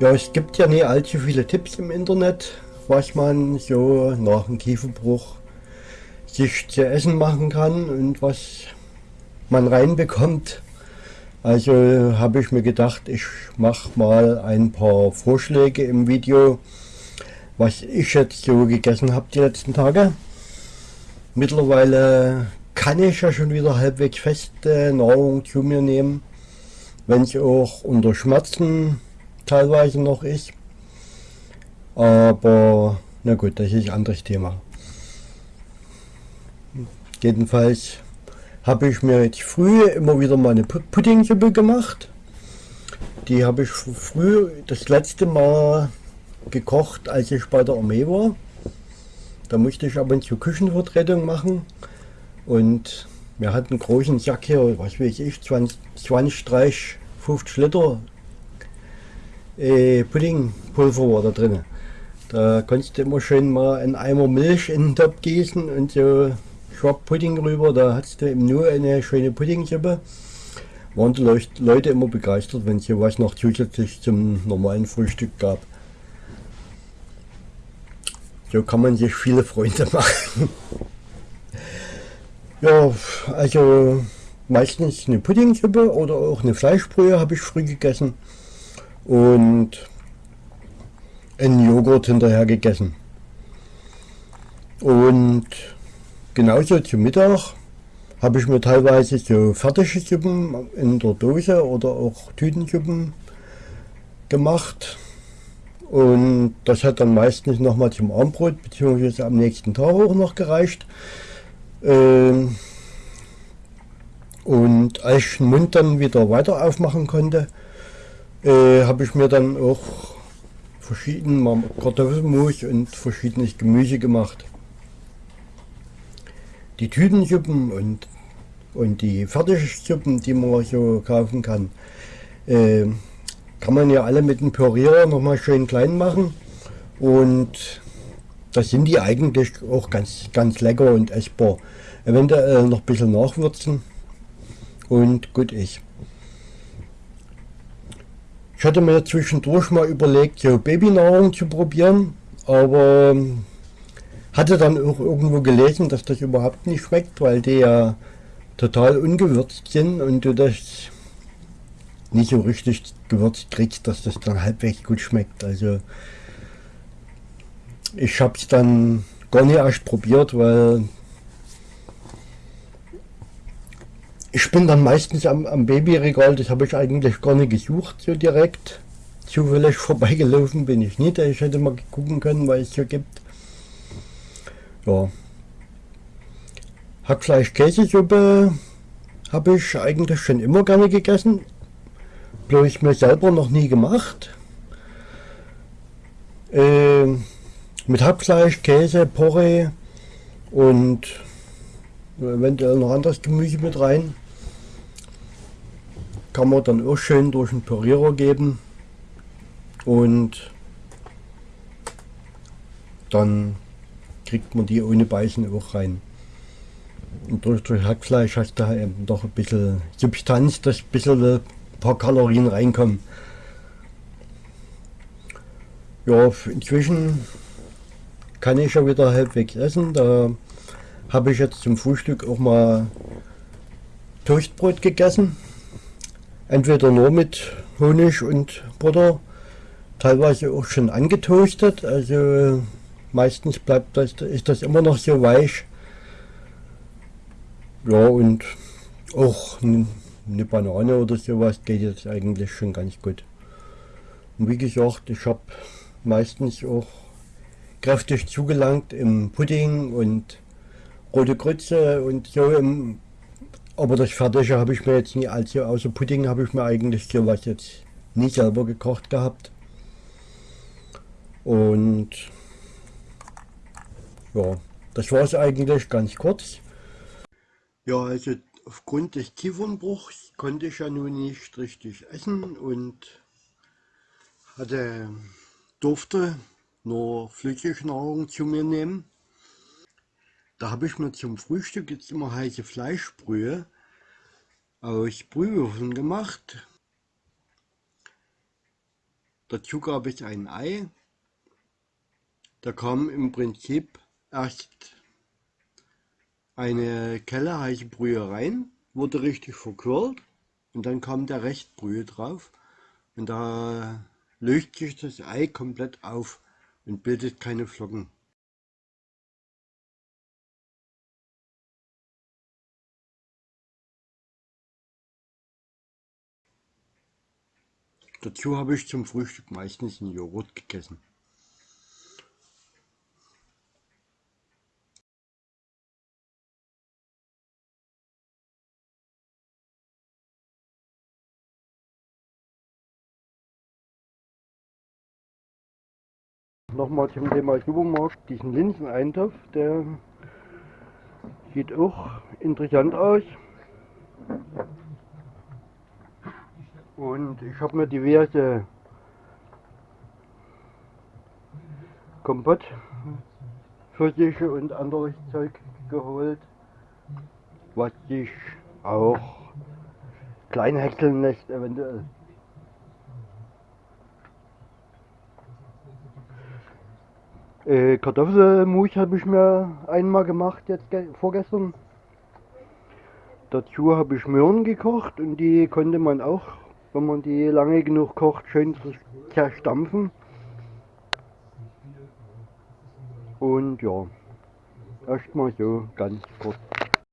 es gibt ja nicht allzu viele Tipps im Internet, was man so nach dem Kieferbruch sich zu essen machen kann und was man reinbekommt. Also habe ich mir gedacht, ich mache mal ein paar Vorschläge im Video, was ich jetzt so gegessen habe die letzten Tage. Mittlerweile kann ich ja schon wieder halbwegs feste Nahrung zu mir nehmen, wenn es auch unter Schmerzen teilweise noch ist. Aber na gut, das ist ein anderes Thema. Jedenfalls habe ich mir jetzt früh immer wieder meine Puddingsuppe gemacht. Die habe ich früh das letzte Mal gekocht, als ich bei der Armee war. Da musste ich aber zur Küchenvertretung machen und wir hatten einen großen Sack hier, was weiß ich, 20, 20 30, 50 Liter äh, Puddingpulver war da drin. Da konntest du immer schön mal einen Eimer Milch in den Topf gießen und so Schwab Pudding rüber. Da hattest du eben nur eine schöne Puddingsuppe. Waren die Leute immer begeistert, wenn es hier was noch zusätzlich zum normalen Frühstück gab. So kann man sich viele Freunde machen. ja, also meistens eine Puddingsuppe oder auch eine Fleischbrühe habe ich früh gegessen und einen Joghurt hinterher gegessen. Und genauso zum Mittag habe ich mir teilweise so fertige Suppen in der Dose oder auch Tütensuppen gemacht. Und das hat dann meistens noch mal zum Abendbrot bzw. am nächsten Tag auch noch gereicht. Ähm und als ich den Mund dann wieder weiter aufmachen konnte, äh, habe ich mir dann auch verschiedene Kartoffelmus und verschiedenes Gemüse gemacht. Die Tütensuppen und, und die Fertigsuppen, die man so kaufen kann, äh, kann man ja alle mit dem Pürierer nochmal schön klein machen und da sind die eigentlich auch ganz, ganz lecker und essbar. Eventuell noch ein bisschen nachwürzen und gut ist. Ich hatte mir zwischendurch mal überlegt, so Babynahrung zu probieren, aber ähm, hatte dann auch irgendwo gelesen, dass das überhaupt nicht schmeckt, weil die ja total ungewürzt sind und du das nicht so richtig gewürzt kriegst, dass das dann halbwegs gut schmeckt. Also ich habe es dann gar nicht erst probiert, weil Ich bin dann meistens am, am Babyregal, das habe ich eigentlich gar nicht gesucht, so direkt. Zufällig vorbeigelaufen bin ich nicht, ich hätte mal gucken können, was es hier gibt. Ja. Hackfleisch-Käsesuppe habe ich eigentlich schon immer gerne gegessen. Bloß mir selber noch nie gemacht. Äh, mit Hackfleisch, Käse, Porree und eventuell noch anderes Gemüse mit rein kann man dann auch schön durch den Pürierer geben und dann kriegt man die ohne Beißen auch rein. Und durch, durch Hackfleisch hast du eben doch ein bisschen Substanz, dass ein bisschen ein paar Kalorien reinkommen. Ja, inzwischen kann ich ja wieder halbwegs essen. Da habe ich jetzt zum Frühstück auch mal Toastbrot gegessen. Entweder nur mit Honig und Butter, teilweise auch schon angetoastet. Also meistens bleibt das, ist das immer noch so weich. Ja, und auch eine Banane oder sowas geht jetzt eigentlich schon ganz gut. Und wie gesagt, ich habe meistens auch kräftig zugelangt im Pudding und rote Grütze und so im aber das Fertige habe ich mir jetzt nie, also außer Pudding habe ich mir eigentlich sowas jetzt nie selber gekocht gehabt. Und ja, das war es eigentlich ganz kurz. Ja, also aufgrund des Kiefernbruchs konnte ich ja nun nicht richtig essen und hatte, durfte nur Flüssignahrung zu mir nehmen. Da habe ich mir zum Frühstück jetzt immer heiße Fleischbrühe aus Brühwürfeln gemacht. Dazu gab es ein Ei. Da kam im Prinzip erst eine Kelle heiße Brühe rein, wurde richtig verquirlt und dann kam der Restbrühe drauf und da löst sich das Ei komplett auf und bildet keine Flocken. Dazu habe ich zum Frühstück meistens einen Joghurt gegessen. Nochmal zum Thema Supermarkt, diesen Linseneintopf, der sieht auch interessant aus. Und ich habe mir diverse Kompott, Pfirsiche und anderes Zeug geholt, was sich auch klein häckseln lässt eventuell. Äh, Kartoffelmus habe ich mir einmal gemacht, jetzt vorgestern. Dazu habe ich Möhren gekocht und die konnte man auch, wenn man die lange genug kocht, schön zerstampfen. Und ja, erstmal so ganz kurz.